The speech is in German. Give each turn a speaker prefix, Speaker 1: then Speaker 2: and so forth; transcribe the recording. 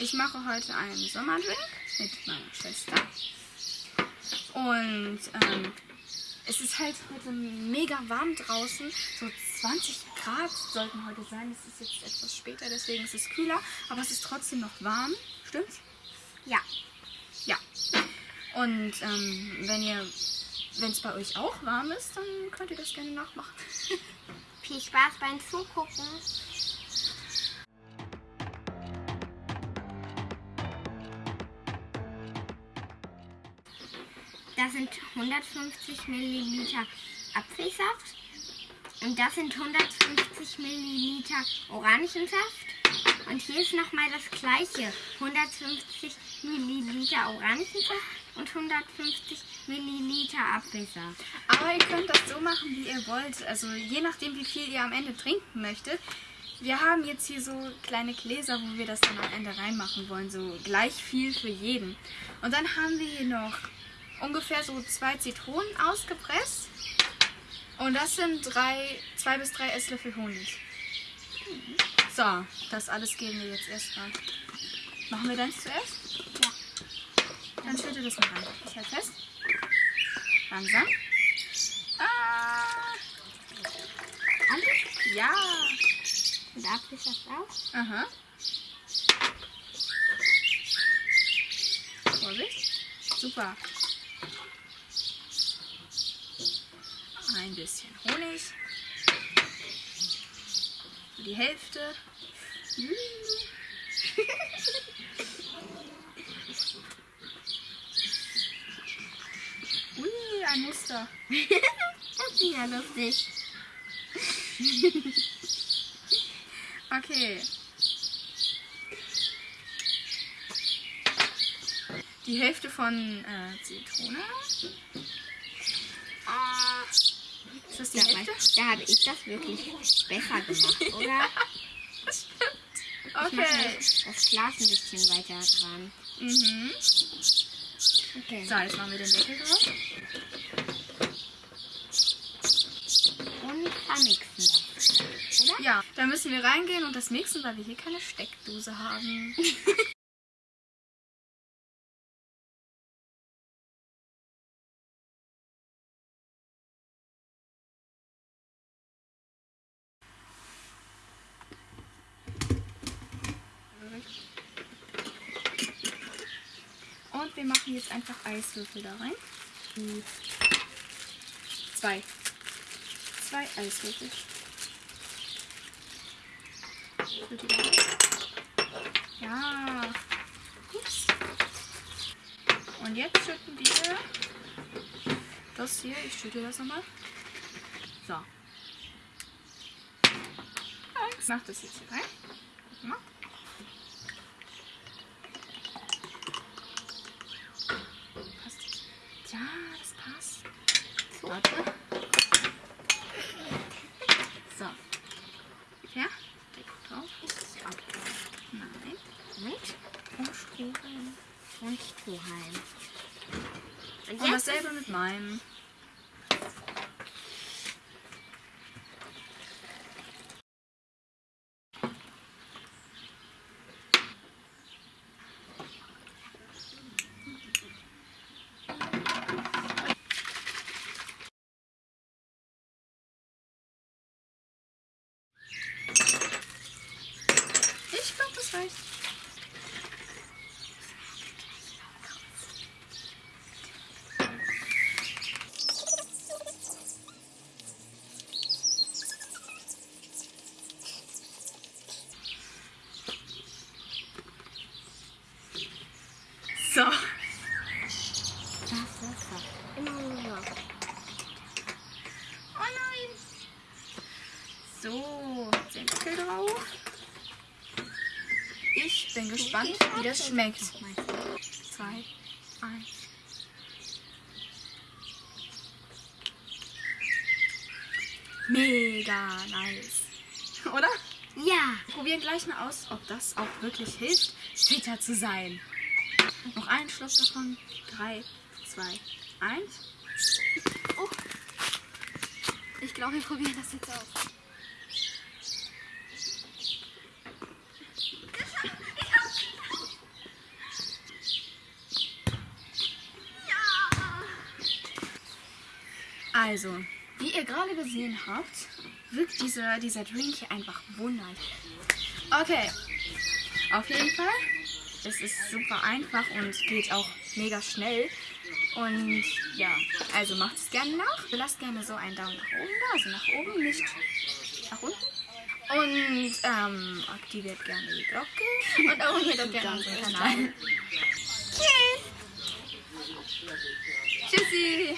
Speaker 1: Ich mache heute einen Sommerdrink mit meiner Schwester. Und ähm, es ist halt heute mega warm draußen. So 20 Grad sollten heute sein. Es ist jetzt etwas später, deswegen ist es kühler. Aber es ist trotzdem noch warm. Stimmt's?
Speaker 2: Ja.
Speaker 1: Ja. Und ähm, wenn ihr, wenn es bei euch auch warm ist, dann könnt ihr das gerne nachmachen.
Speaker 2: Viel Spaß beim Zugucken. Das sind 150 Milliliter Apfelsaft und das sind 150 Milliliter Orangensaft. Und hier ist nochmal das gleiche. 150 Milliliter Orangensaft und 150 Milliliter Apfelsaft.
Speaker 1: Aber ihr könnt das so machen, wie ihr wollt. Also je nachdem, wie viel ihr am Ende trinken möchtet. Wir haben jetzt hier so kleine Gläser, wo wir das dann am Ende reinmachen wollen. So gleich viel für jeden. Und dann haben wir hier noch ungefähr so zwei Zitronen ausgepresst. Und das sind drei, zwei bis drei Esslöffel Honig. So, das alles geben wir jetzt erstmal. Machen wir das zuerst?
Speaker 2: Ja.
Speaker 1: Dann schütte das mal rein. Ich halte fest. Langsam. Ah,
Speaker 2: Alles?
Speaker 1: ja.
Speaker 2: Und Apfelsaft auch?
Speaker 1: Aha. Vorsicht. Super. Ein bisschen Honig. Die Hälfte. Ui, ein Muster.
Speaker 2: Das ist ja lustig.
Speaker 1: Okay. Die Hälfte von äh, Zitrone. Die
Speaker 2: da, habe ich das wirklich besser gemacht, oder? Ich mache
Speaker 1: Okay.
Speaker 2: das Glas ein bisschen weiter dran.
Speaker 1: Mhm.
Speaker 2: Okay.
Speaker 1: So, jetzt machen wir den Deckel drauf.
Speaker 2: Und vermixen das. Oder?
Speaker 1: Ja, dann müssen wir reingehen und das mixen, weil wir hier keine Steckdose haben. Und wir machen jetzt einfach Eiswürfel da rein. Zwei. Zwei Eiswürfel. Ja. Ups. Und jetzt schütten wir das hier. Ich schütte das nochmal. So. Ich mach das jetzt hier rein. Guck mal. Ja, das passt. Warte. So. Ja? Deckel drauf. Nein.
Speaker 2: Und?
Speaker 1: Und Strohhalm.
Speaker 2: Und Strohhalm. Und
Speaker 1: dasselbe mit meinem. Ich glaube, das reicht. So.
Speaker 2: Das ist das. Immer so.
Speaker 1: Oh nein. So, den Deckel drauf. Ich bin gespannt, wie das schmeckt. Zwei, eins. Mega nice. Oder?
Speaker 2: Ja.
Speaker 1: Probieren gleich mal aus, ob das auch wirklich hilft, fitter zu sein. Noch einen Schluck davon. Drei, zwei, eins. Oh. Ich glaube, wir probieren das jetzt aus. Also, wie ihr gerade gesehen habt, wirkt dieser, dieser Drink hier einfach wunderlich. Okay, auf jeden Fall. Es ist super einfach und geht auch mega schnell. Und ja, also macht es gerne nach. Lasst gerne so einen Daumen nach oben da, also nach oben, nicht nach unten. Und ähm, aktiviert gerne die Glocke und abonniert auch gerne unseren Kanal. Tschüss! Tschüssi!